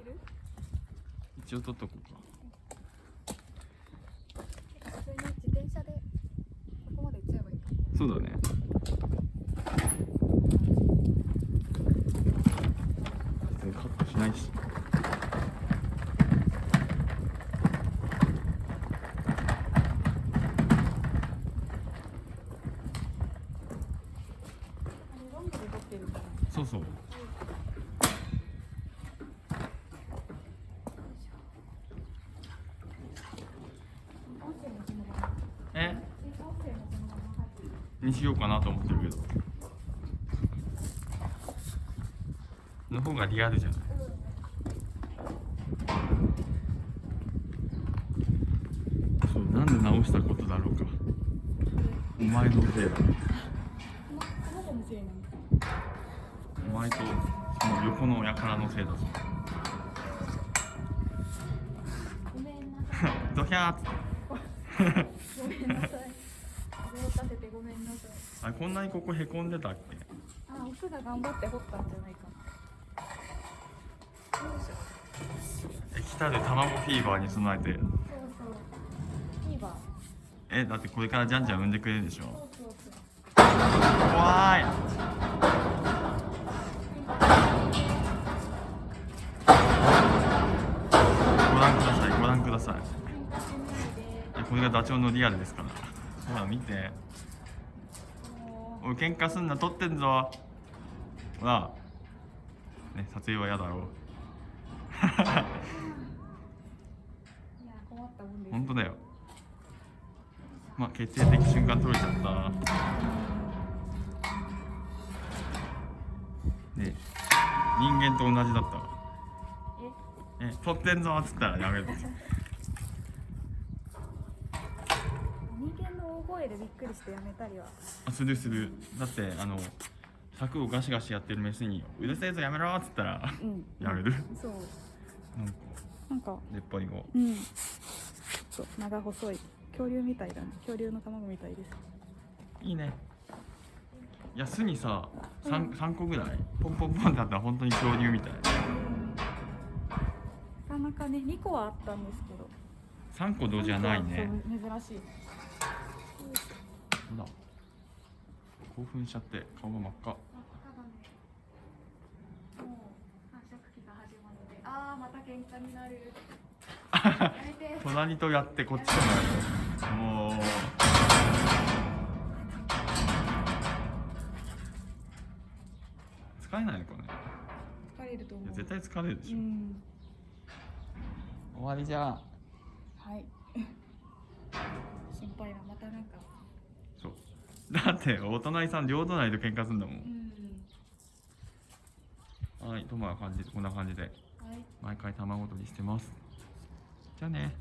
いる？一応取っとこうか。普通に自転車でここまで行っちゃえばいいかそうだね。別にカットしないし。そうそう音声もそのままえ音声もそのまま入ってるにしようかなと思ってるけど。の方がリアルじゃない？そうなんで直したことだろうか。お前のせいだ。お前とその横の輩のせいだぞ。ごめんなさい。ドヒャーごめんなさいごめんなさい。あこんなにここへこんでたっけ？あオスが頑張って掘ったんじゃないか。なよいしょえ来たる卵フィーバーに備えて。そうそう。いいわえだってこれからじゃんじゃん産んでくれるでしょ。そうそう。そう怖い。ご覧ください。ご覧ください。喧嘩しないで。えこれがダチョウのリアルですから。ほら見て。もおい喧嘩すんな撮ってんぞ。ほらね撮影は嫌だろう。ういや困ったもんです。本当だよ。まあ決定的瞬間撮れちゃった。ね人間と同じだったわ。え？え撮ってんぞっつったらやめる人間の大声でびっくりしてやめたりは。あするするだってあの柵をガシガシやってるメスに「うるせえぞやめろ」っつったらうん。やめる。そう。なんかなんか出っ張りがうん。そう長細い。恐竜みたいだね。恐竜の卵みたいです。いいね。いや巣にさう 3, ん。三個ぐらいポンポンポンってあったら本当に恐竜みたい。なかなかね2個はあったんですけど。3個同時はないね。珍しいほら興奮しちゃって顔が真っ赤。あああまた喧嘩になる。隣とやってこっちとももう疲れないのかね。疲れると思う。絶対疲れるでしょ、うん。終わりじゃんはい心配なまたなんか。そう。だってお隣さん両隣と喧嘩すんだもうんん。はいとまあ感じこんな感じで。はい。毎回卵取りしてます。じゃあね